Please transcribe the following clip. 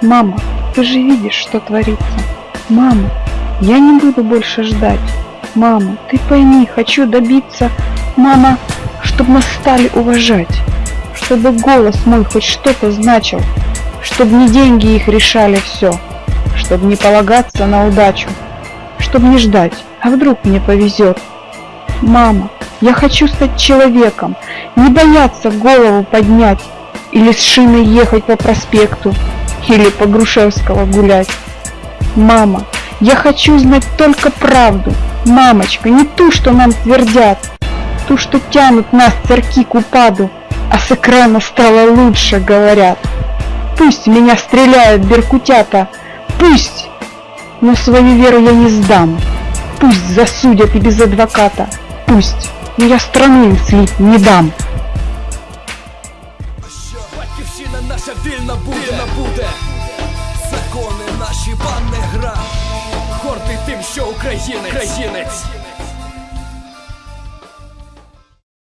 Мама, ты же видишь, что творится. Мама, я не буду больше ждать. Мама, ты пойми, хочу добиться, мама, чтобы нас стали уважать, чтобы голос мой хоть что-то значил, чтобы не деньги их решали все, чтобы не полагаться на удачу, чтобы не ждать, а вдруг мне повезет. Мама, я хочу стать человеком, не бояться голову поднять или с шиной ехать по проспекту, или по Грушевского гулять. Мама, я хочу знать только правду, мамочка, не ту, что нам твердят, ту, что тянут нас церки к упаду, а с экрана стало лучше, говорят. Пусть меня стреляют беркутята, пусть, но свою веру я не сдам. Пусть засудят и без адвоката, пусть, но я страну им слить не дам. Батьківщина наша вільна буде, вільна буде. Закони наші вам не гра. Гордий тим, що українець. українець.